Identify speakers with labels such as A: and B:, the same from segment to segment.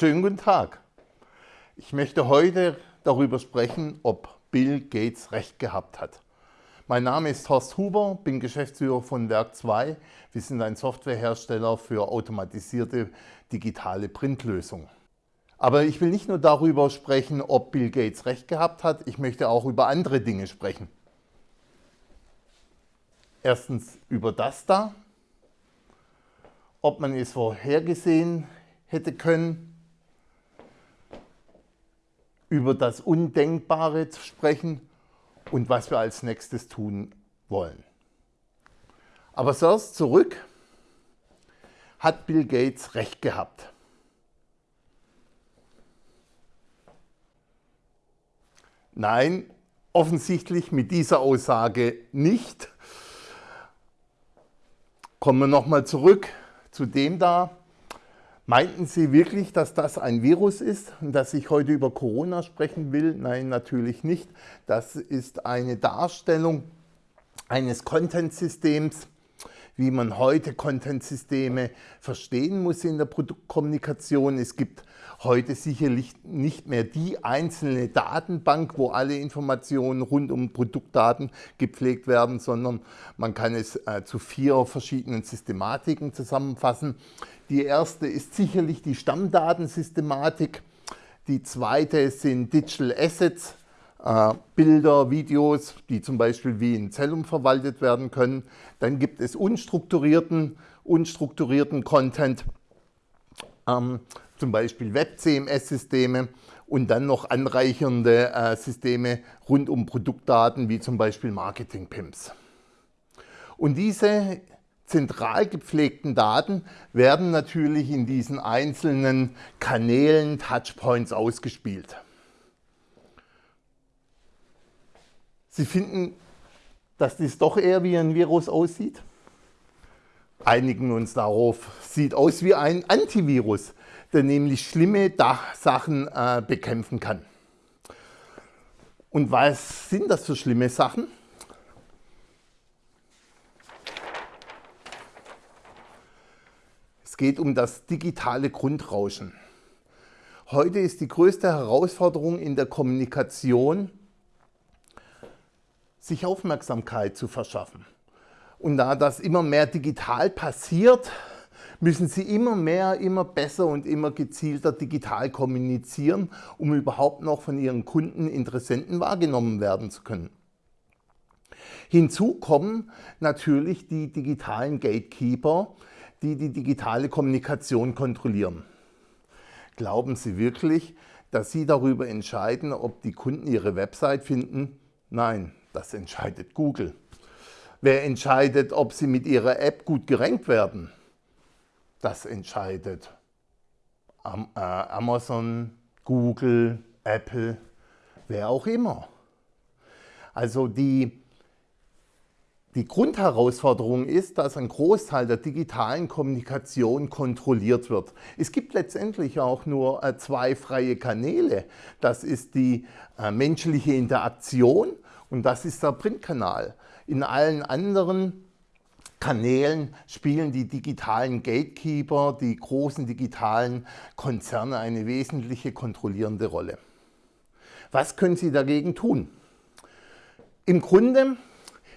A: Schönen guten Tag. Ich möchte heute darüber sprechen, ob Bill Gates recht gehabt hat. Mein Name ist Horst Huber, bin Geschäftsführer von Werk 2. Wir sind ein Softwarehersteller für automatisierte digitale Printlösungen. Aber ich will nicht nur darüber sprechen, ob Bill Gates recht gehabt hat, ich möchte auch über andere Dinge sprechen. Erstens über das da, ob man es vorhergesehen hätte können, über das Undenkbare zu sprechen und was wir als nächstes tun wollen. Aber zuerst zurück, hat Bill Gates recht gehabt. Nein, offensichtlich mit dieser Aussage nicht. Kommen wir nochmal zurück zu dem da, Meinten Sie wirklich, dass das ein Virus ist und dass ich heute über Corona sprechen will? Nein, natürlich nicht. Das ist eine Darstellung eines Content-Systems, wie man heute Content-Systeme verstehen muss in der Produktkommunikation. Es gibt heute sicherlich nicht mehr die einzelne Datenbank, wo alle Informationen rund um Produktdaten gepflegt werden, sondern man kann es äh, zu vier verschiedenen Systematiken zusammenfassen. Die erste ist sicherlich die Stammdatensystematik. Die zweite sind Digital Assets, äh, Bilder, Videos, die zum Beispiel wie in Zellum verwaltet werden können. Dann gibt es unstrukturierten, unstrukturierten Content, ähm, zum Beispiel Web-CMS-Systeme und dann noch anreichernde äh, Systeme rund um Produktdaten wie zum Beispiel Marketing-PIMS. Und diese zentral gepflegten Daten werden natürlich in diesen einzelnen Kanälen, Touchpoints ausgespielt. Sie finden, dass dies doch eher wie ein Virus aussieht? Einigen uns darauf. Sieht aus wie ein Antivirus, der nämlich schlimme Sachen äh, bekämpfen kann. Und was sind das für schlimme Sachen? Es geht um das digitale Grundrauschen. Heute ist die größte Herausforderung in der Kommunikation, sich Aufmerksamkeit zu verschaffen. Und da das immer mehr digital passiert, müssen Sie immer mehr, immer besser und immer gezielter digital kommunizieren, um überhaupt noch von Ihren Kunden, Interessenten wahrgenommen werden zu können. Hinzu kommen natürlich die digitalen Gatekeeper, die die digitale Kommunikation kontrollieren. Glauben Sie wirklich, dass Sie darüber entscheiden, ob die Kunden Ihre Website finden? Nein, das entscheidet Google. Wer entscheidet, ob Sie mit Ihrer App gut gerankt werden? Das entscheidet äh, Amazon, Google, Apple, wer auch immer. Also die, die Grundherausforderung ist, dass ein Großteil der digitalen Kommunikation kontrolliert wird. Es gibt letztendlich auch nur äh, zwei freie Kanäle. Das ist die äh, menschliche Interaktion und das ist der Printkanal. In allen anderen Kanälen spielen die digitalen Gatekeeper, die großen digitalen Konzerne eine wesentliche kontrollierende Rolle. Was können Sie dagegen tun? Im Grunde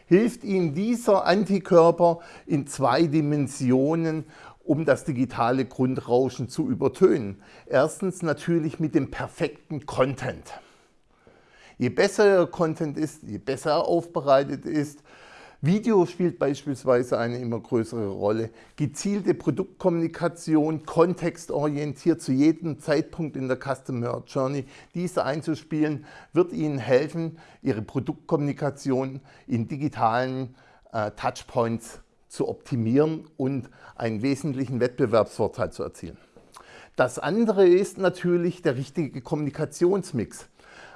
A: hilft Ihnen dieser Antikörper in zwei Dimensionen, um das digitale Grundrauschen zu übertönen. Erstens natürlich mit dem perfekten Content. Je besser Ihr Content ist, je besser er aufbereitet ist, Video spielt beispielsweise eine immer größere Rolle. Gezielte Produktkommunikation, kontextorientiert zu jedem Zeitpunkt in der Customer Journey, diese einzuspielen, wird Ihnen helfen, Ihre Produktkommunikation in digitalen äh, Touchpoints zu optimieren und einen wesentlichen Wettbewerbsvorteil zu erzielen. Das andere ist natürlich der richtige Kommunikationsmix.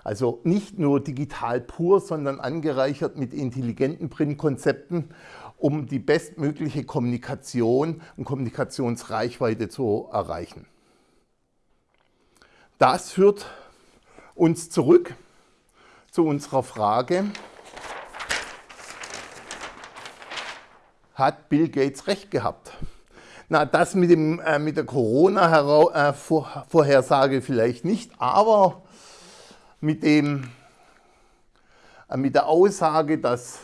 A: Also nicht nur digital pur, sondern angereichert mit intelligenten Printkonzepten, um die bestmögliche Kommunikation und Kommunikationsreichweite zu erreichen. Das führt uns zurück zu unserer Frage, hat Bill Gates recht gehabt? Na, das mit, dem, äh, mit der Corona-Vorhersage vielleicht nicht, aber mit, dem, äh, mit der Aussage, dass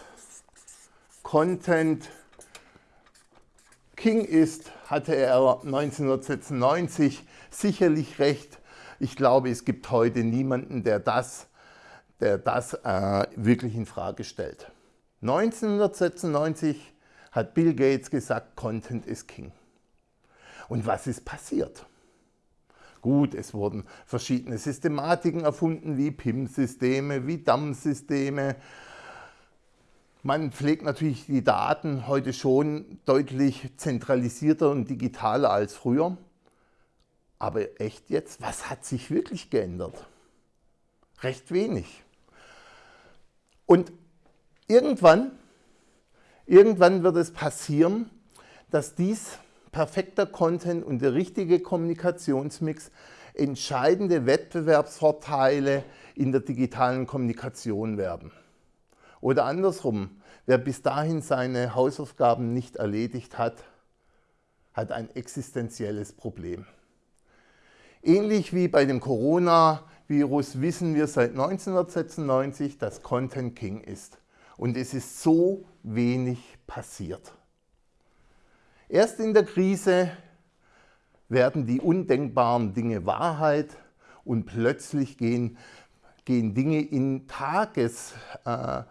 A: Content King ist, hatte er 1996 sicherlich recht. Ich glaube, es gibt heute niemanden, der das, der das äh, wirklich in Frage stellt. 1996 hat Bill Gates gesagt, Content ist King. Und was ist passiert? Gut, es wurden verschiedene Systematiken erfunden, wie PIM-Systeme, wie DAM-Systeme. Man pflegt natürlich die Daten heute schon deutlich zentralisierter und digitaler als früher. Aber echt jetzt, was hat sich wirklich geändert? Recht wenig. Und irgendwann, irgendwann wird es passieren, dass dies perfekter Content und der richtige Kommunikationsmix entscheidende Wettbewerbsvorteile in der digitalen Kommunikation werden. Oder andersrum, wer bis dahin seine Hausaufgaben nicht erledigt hat, hat ein existenzielles Problem. Ähnlich wie bei dem Coronavirus wissen wir seit 1996, dass Content King ist. Und es ist so wenig passiert. Erst in der Krise werden die undenkbaren Dinge Wahrheit und plötzlich gehen, gehen Dinge in Tages, äh,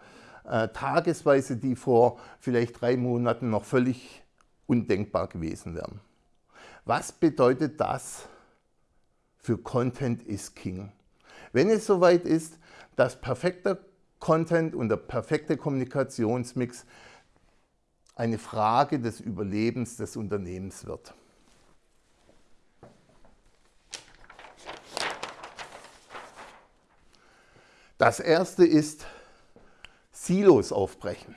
A: äh, Tagesweise, die vor vielleicht drei Monaten noch völlig undenkbar gewesen wären. Was bedeutet das für Content is King? Wenn es soweit ist, dass perfekter Content und der perfekte Kommunikationsmix eine Frage des Überlebens des Unternehmens wird. Das erste ist Silos aufbrechen.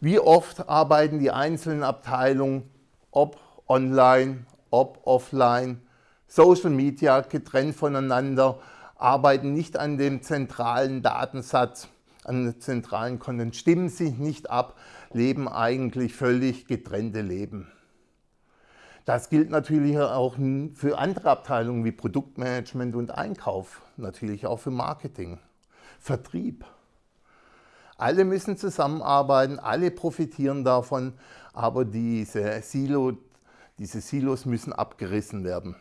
A: Wie oft arbeiten die einzelnen Abteilungen, ob online, ob offline, Social Media getrennt voneinander, arbeiten nicht an dem zentralen Datensatz, an dem zentralen Content, stimmen sich nicht ab, leben eigentlich völlig getrennte Leben. Das gilt natürlich auch für andere Abteilungen wie Produktmanagement und Einkauf, natürlich auch für Marketing, Vertrieb. Alle müssen zusammenarbeiten, alle profitieren davon, aber diese, Silo, diese Silos müssen abgerissen werden.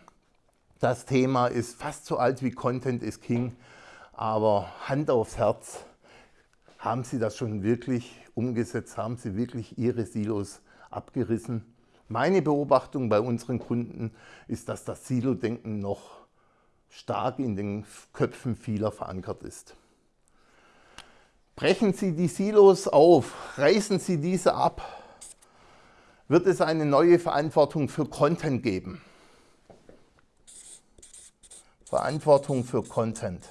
A: Das Thema ist fast so alt wie Content is King, aber Hand aufs Herz, haben Sie das schon wirklich umgesetzt? Haben Sie wirklich Ihre Silos abgerissen? Meine Beobachtung bei unseren Kunden ist, dass das Silo-Denken noch stark in den Köpfen vieler verankert ist. Brechen Sie die Silos auf, reißen Sie diese ab, wird es eine neue Verantwortung für Content geben. Verantwortung für Content.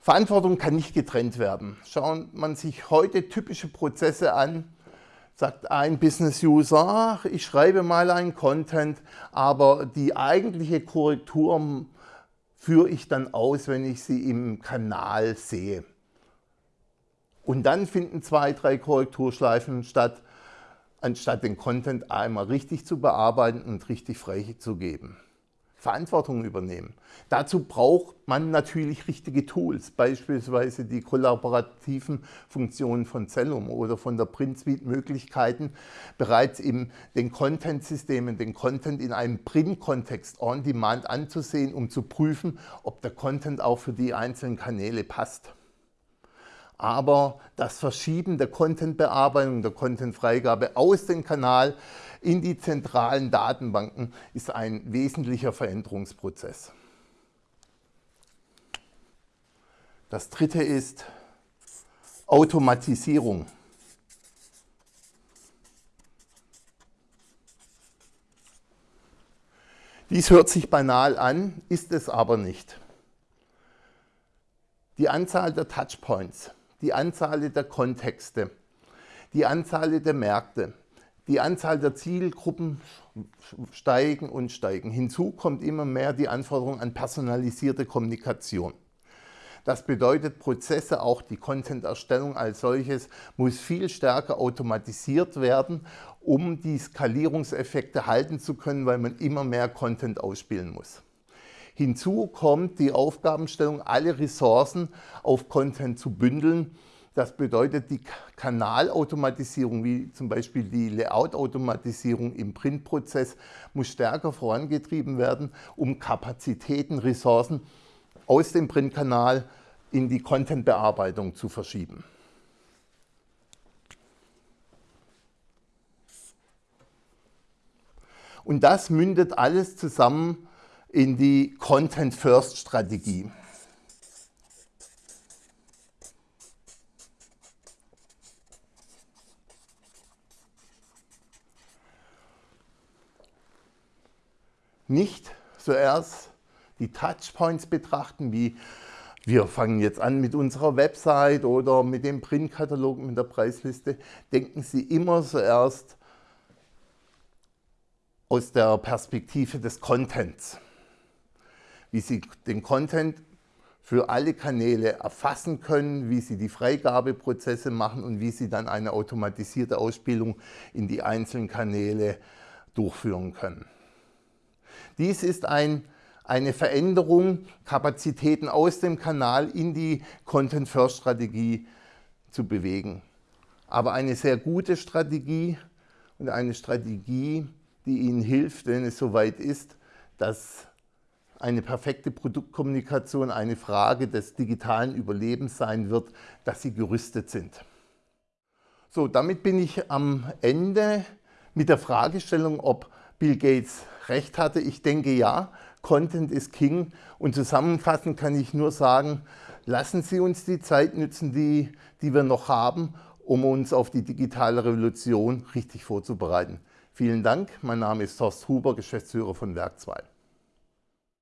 A: Verantwortung kann nicht getrennt werden. Schaut man sich heute typische Prozesse an, sagt ein Business-User, ich schreibe mal einen Content, aber die eigentliche Korrektur führe ich dann aus, wenn ich sie im Kanal sehe. Und dann finden zwei, drei Korrekturschleifen statt, anstatt den Content einmal richtig zu bearbeiten und richtig freizugeben. Verantwortung übernehmen. Dazu braucht man natürlich richtige Tools, beispielsweise die kollaborativen Funktionen von Cellum oder von der PrintSuite Möglichkeiten, bereits in den Content-Systemen den Content in einem Print-Kontext on-demand anzusehen, um zu prüfen, ob der Content auch für die einzelnen Kanäle passt aber das Verschieben der Content-Bearbeitung, der Content-Freigabe aus dem Kanal in die zentralen Datenbanken ist ein wesentlicher Veränderungsprozess. Das dritte ist Automatisierung. Dies hört sich banal an, ist es aber nicht. Die Anzahl der Touchpoints die Anzahl der Kontexte, die Anzahl der Märkte, Die Anzahl der Zielgruppen steigen und steigen. Hinzu kommt immer mehr die Anforderung an personalisierte Kommunikation. Das bedeutet, Prozesse, auch die Content-Erstellung als solches, muss viel stärker automatisiert werden, um die Skalierungseffekte halten zu können, weil man immer mehr Content ausspielen muss. Hinzu kommt die Aufgabenstellung, alle Ressourcen auf Content zu bündeln. Das bedeutet, die Kanalautomatisierung, wie zum Beispiel die Layout-Automatisierung im Printprozess, muss stärker vorangetrieben werden, um Kapazitäten, Ressourcen aus dem Printkanal in die Content-Bearbeitung zu verschieben. Und das mündet alles zusammen in die Content-First-Strategie. Nicht zuerst die Touchpoints betrachten, wie wir fangen jetzt an mit unserer Website oder mit dem Printkatalog, mit der Preisliste. Denken Sie immer zuerst aus der Perspektive des Contents. Wie Sie den Content für alle Kanäle erfassen können, wie Sie die Freigabeprozesse machen und wie Sie dann eine automatisierte Ausspielung in die einzelnen Kanäle durchführen können. Dies ist ein eine Veränderung, Kapazitäten aus dem Kanal in die Content-First-Strategie zu bewegen. Aber eine sehr gute Strategie und eine Strategie, die Ihnen hilft, wenn es soweit ist, dass eine perfekte Produktkommunikation eine Frage des digitalen Überlebens sein wird, dass Sie gerüstet sind. So, damit bin ich am Ende mit der Fragestellung, ob Bill Gates recht hatte. Ich denke ja, Content ist King und zusammenfassend kann ich nur sagen, lassen Sie uns die Zeit nützen, die, die wir noch haben, um uns auf die digitale Revolution richtig vorzubereiten. Vielen Dank, mein Name ist Horst Huber, Geschäftsführer von Werk 2.